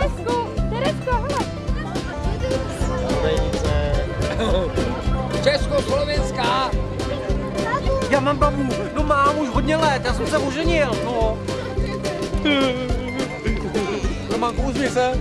Teresko, Teresko, hele. Československá. Já mám babu, no mám už hodně let, já jsem se oženil, no. Románku, uzmi se.